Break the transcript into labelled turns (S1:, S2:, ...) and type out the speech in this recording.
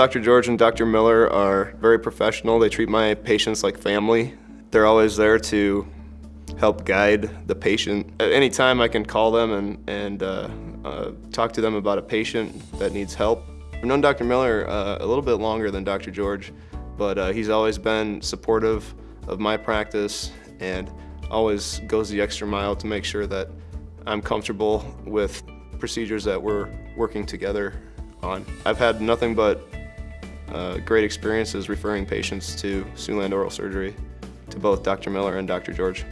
S1: Dr. George and Dr. Miller are very professional. They treat my patients like family. They're always there to help guide the patient. At any time I can call them and, and uh, uh, talk to them about a patient that needs help. I've known Dr. Miller uh, a little bit longer than Dr. George, but uh, he's always been supportive of my practice and always goes the extra mile to make sure that I'm comfortable with procedures that we're working together on. I've had nothing but uh, great experiences referring patients to Siouxland Oral Surgery to both Dr. Miller and Dr. George.